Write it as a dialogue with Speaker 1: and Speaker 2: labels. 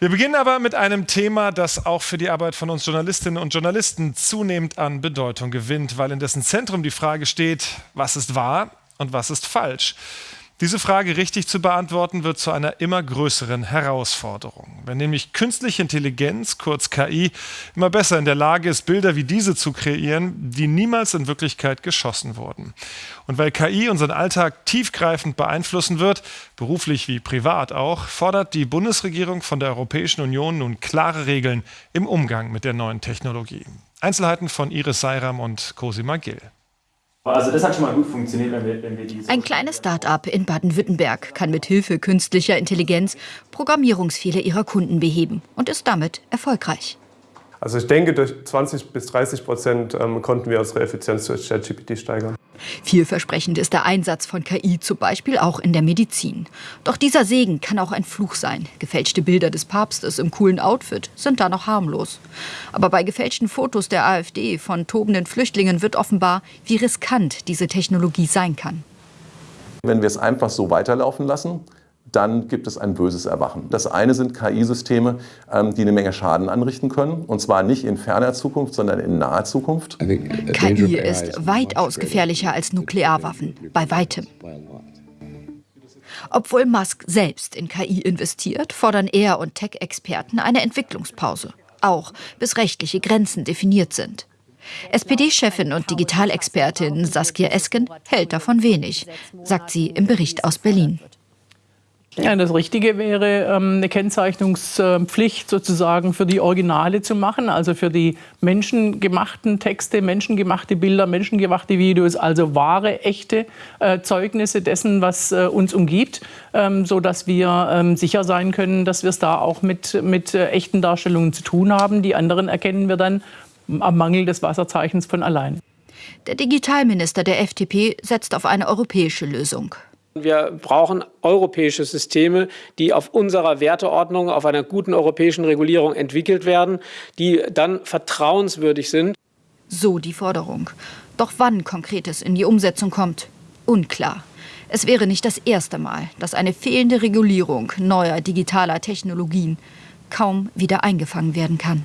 Speaker 1: Wir beginnen aber mit einem Thema, das auch für die Arbeit von uns Journalistinnen und Journalisten zunehmend an Bedeutung gewinnt, weil in dessen Zentrum die Frage steht, was ist wahr und was ist falsch. Diese Frage richtig zu beantworten, wird zu einer immer größeren Herausforderung. Wenn nämlich künstliche Intelligenz, kurz KI, immer besser in der Lage ist, Bilder wie diese zu kreieren, die niemals in Wirklichkeit geschossen wurden. Und weil KI unseren Alltag tiefgreifend beeinflussen wird, beruflich wie privat auch, fordert die Bundesregierung von der Europäischen Union nun klare Regeln im Umgang mit der neuen Technologie. Einzelheiten von Iris Seiram und Cosima Gill.
Speaker 2: Also das hat schon mal gut funktioniert, wenn wir, wenn wir
Speaker 3: diese Ein kleines Start-up in Baden-Württemberg kann mit Hilfe künstlicher Intelligenz Programmierungsfehler ihrer Kunden beheben und ist damit erfolgreich.
Speaker 4: Also ich denke, durch 20 bis 30 Prozent ähm, konnten wir unsere Effizienz durch ChatGPT steigern.
Speaker 3: Vielversprechend ist der Einsatz von KI zum Beispiel auch in der Medizin. Doch dieser Segen kann auch ein Fluch sein. Gefälschte Bilder des Papstes im coolen Outfit sind da noch harmlos. Aber bei gefälschten Fotos der AfD von tobenden Flüchtlingen wird offenbar, wie riskant diese Technologie sein kann.
Speaker 5: Wenn wir es einfach so weiterlaufen lassen, dann gibt es ein böses Erwachen. Das eine sind KI-Systeme, ähm, die eine Menge Schaden anrichten können, und zwar nicht in ferner Zukunft, sondern in naher Zukunft.
Speaker 3: KI ist weitaus gefährlicher als Nuklearwaffen, bei weitem. Obwohl Musk selbst in KI investiert, fordern er und Tech-Experten eine Entwicklungspause, auch bis rechtliche Grenzen definiert sind. SPD-Chefin und Digitalexpertin Saskia Esken hält davon wenig, sagt sie im Bericht aus Berlin.
Speaker 6: Ja, das Richtige wäre, ähm, eine Kennzeichnungspflicht sozusagen für die Originale zu machen, also für die menschengemachten Texte, menschengemachte Bilder, menschengemachte Videos, also wahre, echte äh, Zeugnisse dessen, was äh, uns umgibt, ähm, sodass wir ähm, sicher sein können, dass wir es da auch mit, mit äh, echten Darstellungen zu tun haben. Die anderen erkennen wir dann am Mangel des Wasserzeichens von allein.
Speaker 3: Der Digitalminister der FDP setzt auf eine europäische Lösung.
Speaker 7: Wir brauchen europäische Systeme, die auf unserer Werteordnung, auf einer guten europäischen Regulierung entwickelt werden, die dann vertrauenswürdig sind.
Speaker 3: So die Forderung. Doch wann Konkretes in die Umsetzung kommt, unklar. Es wäre nicht das erste Mal, dass eine fehlende Regulierung neuer digitaler Technologien kaum wieder eingefangen werden kann.